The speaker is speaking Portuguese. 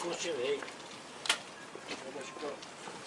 cultivei. Vamos, Chico.